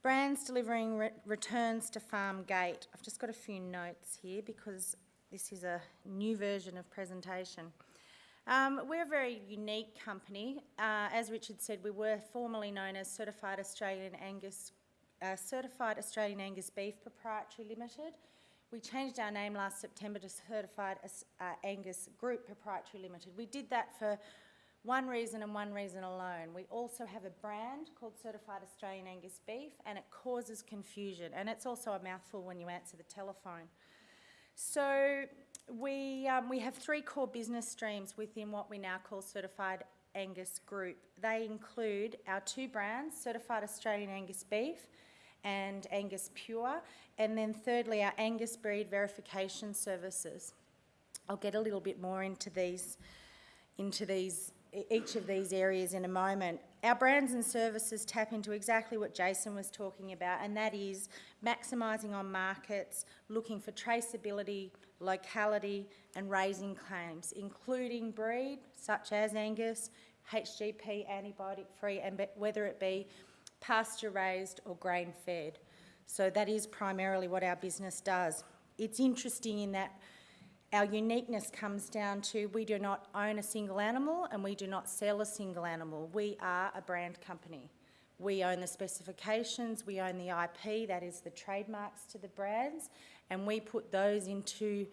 Brands delivering re returns to farm gate. I've just got a few notes here because this is a new version of presentation. Um, we're a very unique company. Uh, as Richard said, we were formerly known as Certified Australian Angus, uh, Certified Australian Angus Beef Proprietary Limited. We changed our name last September to Certified uh, Angus Group Proprietary Limited. We did that for one reason and one reason alone. We also have a brand called Certified Australian Angus Beef and it causes confusion and it's also a mouthful when you answer the telephone. So we, um, we have three core business streams within what we now call Certified Angus Group. They include our two brands, Certified Australian Angus Beef and Angus Pure, and then thirdly our Angus Breed Verification Services. I'll get a little bit more into these, into these each of these areas in a moment. Our brands and services tap into exactly what Jason was talking about, and that is maximising on markets, looking for traceability, locality, and raising claims, including breed, such as Angus, HGP, antibiotic-free, and whether it be pasture-raised or grain-fed. So that is primarily what our business does. It's interesting in that our uniqueness comes down to we do not own a single animal and we do not sell a single animal. We are a brand company. We own the specifications, we own the IP, that is the trademarks to the brands, and we put those into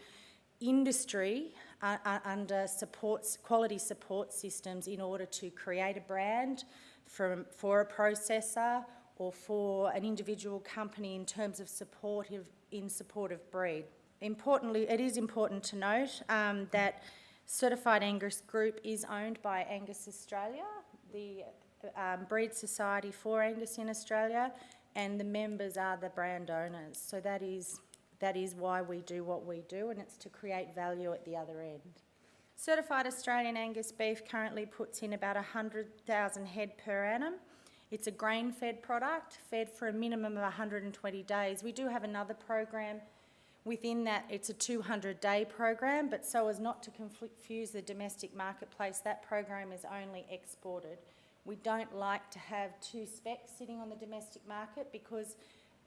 industry uh, uh, under supports, quality support systems in order to create a brand from, for a processor or for an individual company in terms of supportive, in support of breed. Importantly, it is important to note um, that Certified Angus Group is owned by Angus Australia, the um, breed society for Angus in Australia, and the members are the brand owners. So that is, that is why we do what we do, and it's to create value at the other end. Certified Australian Angus beef currently puts in about 100,000 head per annum. It's a grain-fed product, fed for a minimum of 120 days. We do have another program Within that, it's a 200-day program, but so as not to confuse the domestic marketplace, that program is only exported. We don't like to have two specs sitting on the domestic market because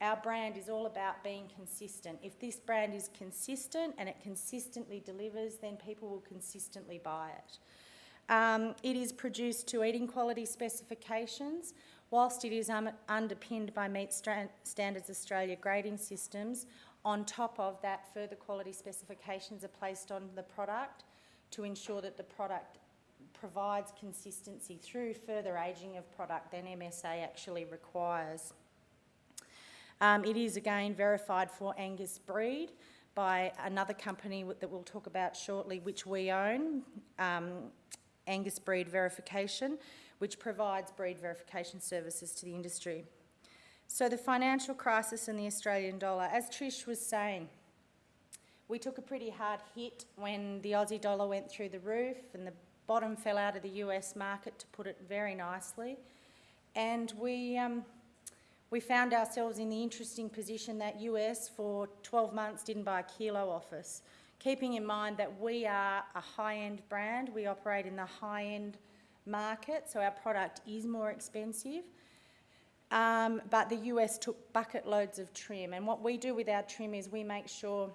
our brand is all about being consistent. If this brand is consistent and it consistently delivers, then people will consistently buy it. Um, it is produced to eating quality specifications. Whilst it is um, underpinned by Meat Standards Australia grading systems, on top of that, further quality specifications are placed on the product to ensure that the product provides consistency through further ageing of product than MSA actually requires. Um, it is again verified for Angus breed by another company that we'll talk about shortly, which we own, um, Angus Breed Verification, which provides breed verification services to the industry. So the financial crisis and the Australian dollar, as Trish was saying, we took a pretty hard hit when the Aussie dollar went through the roof and the bottom fell out of the US market, to put it very nicely. And we, um, we found ourselves in the interesting position that US for 12 months didn't buy a kilo off us. Keeping in mind that we are a high-end brand, we operate in the high-end market, so our product is more expensive. Um, but the US took bucket loads of trim. And what we do with our trim is we make sure,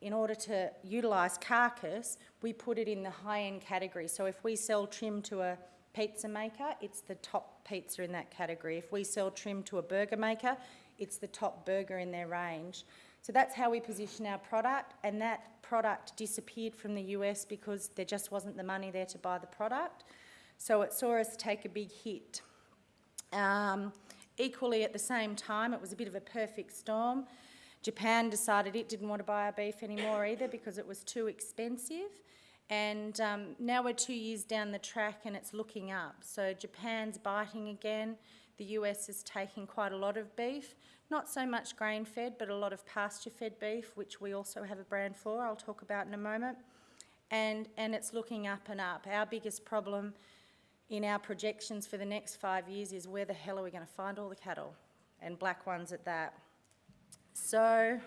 in order to utilise carcass, we put it in the high-end category. So if we sell trim to a pizza maker, it's the top pizza in that category. If we sell trim to a burger maker, it's the top burger in their range. So that's how we position our product, and that product disappeared from the US because there just wasn't the money there to buy the product. So it saw us take a big hit. Um, Equally, at the same time, it was a bit of a perfect storm. Japan decided it didn't want to buy our beef anymore either because it was too expensive. And um, now we're two years down the track and it's looking up. So Japan's biting again. The US is taking quite a lot of beef, not so much grain-fed, but a lot of pasture-fed beef, which we also have a brand for, I'll talk about in a moment. And, and it's looking up and up. Our biggest problem in our projections for the next five years is where the hell are we going to find all the cattle and black ones at that. So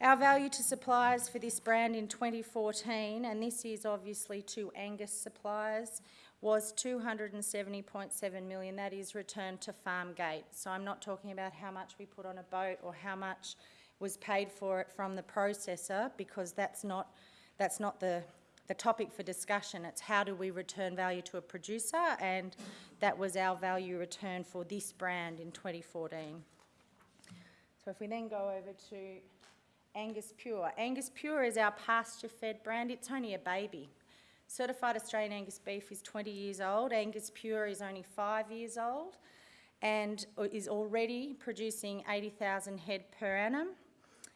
our value to suppliers for this brand in 2014, and this is obviously to Angus suppliers, was 270.7 million. That is returned to farm gate. So I'm not talking about how much we put on a boat or how much was paid for it from the processor because that's not, that's not the, the topic for discussion. It's how do we return value to a producer and that was our value return for this brand in 2014. So if we then go over to Angus Pure. Angus Pure is our pasture-fed brand. It's only a baby. Certified Australian Angus beef is 20 years old. Angus Pure is only five years old and is already producing 80,000 head per annum.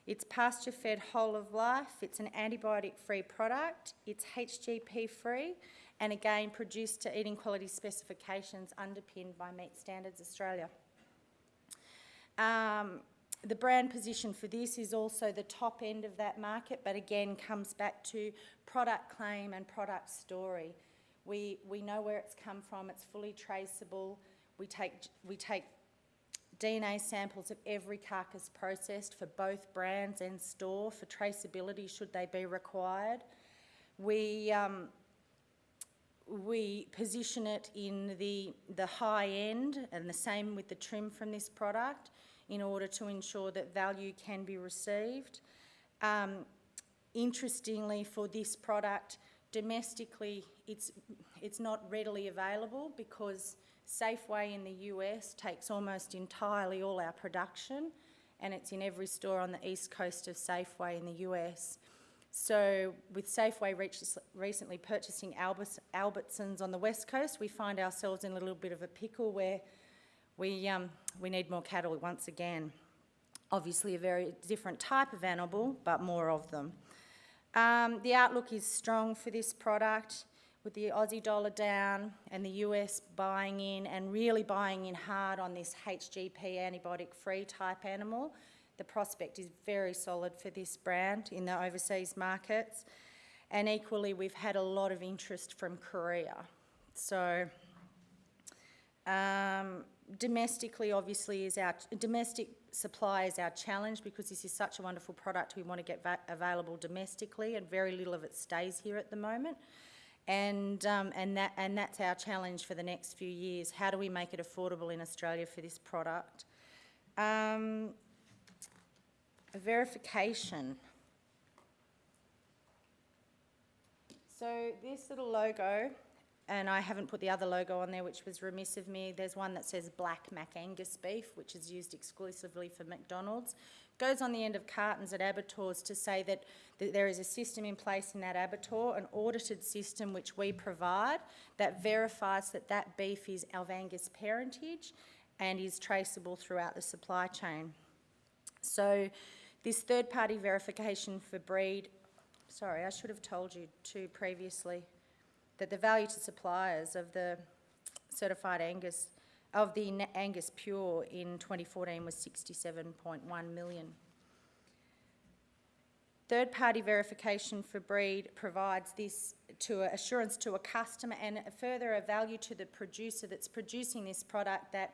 It's pasture-fed whole of life. It's an antibiotic-free product. It's HGP-free and again produced to eating quality specifications underpinned by Meat Standards Australia. Um, the brand position for this is also the top end of that market, but again comes back to product claim and product story. We, we know where it's come from, it's fully traceable. We take, we take DNA samples of every carcass processed for both brands and store for traceability should they be required. We, um, we position it in the, the high end and the same with the trim from this product in order to ensure that value can be received. Um, interestingly, for this product, domestically, it's, it's not readily available because Safeway in the US takes almost entirely all our production and it's in every store on the east coast of Safeway in the US. So with Safeway recently purchasing Albertsons on the west coast, we find ourselves in a little bit of a pickle where we, um, we need more cattle once again. Obviously a very different type of animal, but more of them. Um, the outlook is strong for this product with the Aussie dollar down and the US buying in and really buying in hard on this HGP antibiotic-free type animal. The prospect is very solid for this brand in the overseas markets. And equally, we've had a lot of interest from Korea. So um, domestically, obviously, is our domestic supply is our challenge because this is such a wonderful product. We want to get available domestically, and very little of it stays here at the moment. And um, and that and that's our challenge for the next few years. How do we make it affordable in Australia for this product? Um, verification. So this little logo and I haven't put the other logo on there, which was remiss of me. There's one that says Black Mac Angus beef, which is used exclusively for McDonald's. Goes on the end of cartons at abattoirs to say that, there is a system in place in that abattoir, an audited system which we provide, that verifies that that beef is of Angus parentage and is traceable throughout the supply chain. So this third-party verification for breed, sorry, I should have told you too previously, that the value to suppliers of the certified Angus, of the Angus Pure in 2014 was 67.1 million. Third-party verification for breed provides this to assurance to a customer and further a value to the producer that's producing this product that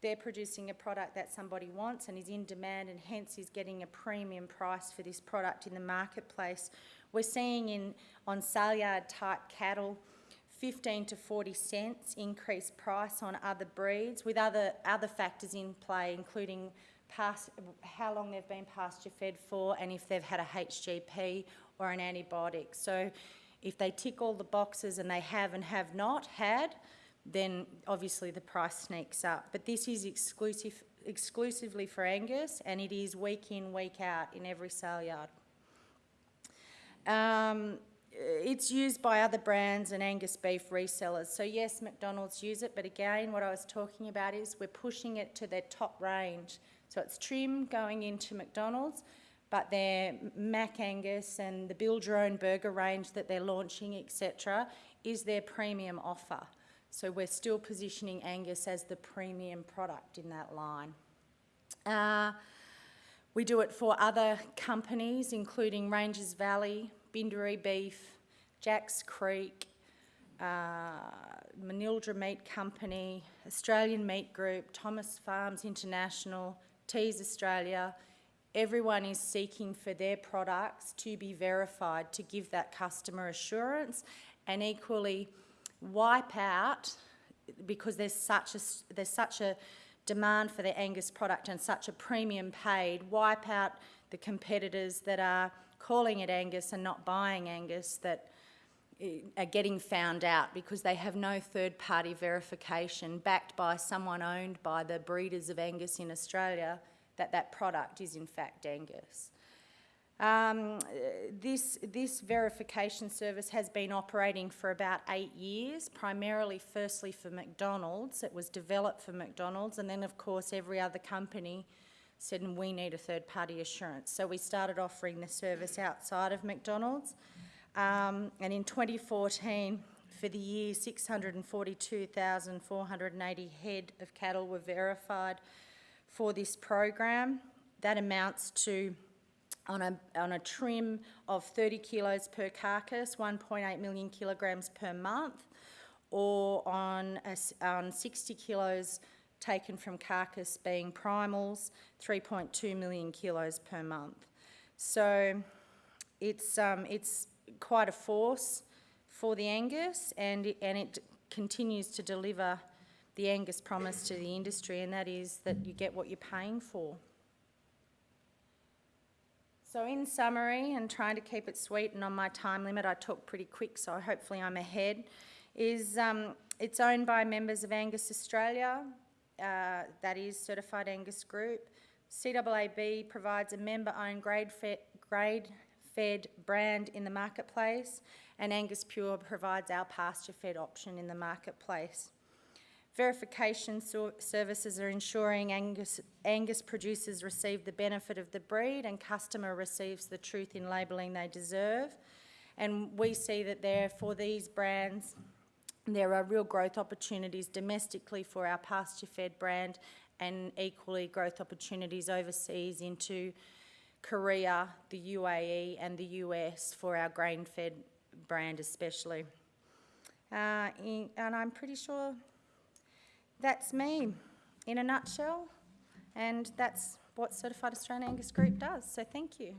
they're producing a product that somebody wants and is in demand and hence is getting a premium price for this product in the marketplace we're seeing in on sale yard type cattle 15 to 40 cents increased price on other breeds with other, other factors in play, including past, how long they've been pasture fed for and if they've had a HGP or an antibiotic. So if they tick all the boxes and they have and have not had, then obviously the price sneaks up. But this is exclusive, exclusively for Angus and it is week in, week out in every sale yard. Um, it's used by other brands and Angus beef resellers. So yes, McDonald's use it, but again, what I was talking about is we're pushing it to their top range. So it's trim going into McDonald's, but their Mac Angus and the Build Your Own Burger range that they're launching, etc., is their premium offer. So we're still positioning Angus as the premium product in that line. Uh, we do it for other companies, including Rangers Valley, Bindaree Beef, Jacks Creek, uh, Manildra Meat Company, Australian Meat Group, Thomas Farms International, Teys Australia. Everyone is seeking for their products to be verified to give that customer assurance and equally wipe out, because there's such a, there's such a demand for the Angus product and such a premium paid, wipe out the competitors that are calling it Angus and not buying Angus that eh, are getting found out because they have no third-party verification backed by someone owned by the breeders of Angus in Australia that that product is in fact Angus. Um, this, this verification service has been operating for about eight years, primarily firstly for McDonald's. It was developed for McDonald's and then of course every other company said we need a third party assurance. So we started offering the service outside of McDonald's. Um, and in 2014, for the year, 642,480 head of cattle were verified for this program. That amounts to, on a, on a trim of 30 kilos per carcass, 1.8 million kilograms per month, or on, a on 60 kilos taken from carcass being primals, 3.2 million kilos per month. So it's, um, it's quite a force for the Angus and it, and it continues to deliver the Angus promise to the industry and that is that you get what you're paying for. So in summary, and trying to keep it sweet and on my time limit, I talk pretty quick so hopefully I'm ahead, is um, it's owned by members of Angus Australia, uh, that is Certified Angus Group. CAAB provides a member-owned grade-fed grade fed brand in the marketplace, and Angus Pure provides our pasture-fed option in the marketplace. Verification so- services are ensuring Angus, Angus producers receive the benefit of the breed and customer receives the truth in labelling they deserve. And we see that there, for these brands, there are real growth opportunities domestically for our pasture-fed brand and equally growth opportunities overseas into Korea, the UAE and the US for our grain-fed brand especially. Uh, in- and I'm pretty sure that's me in a nutshell, and that's what Certified Australian Angus Group does, so thank you.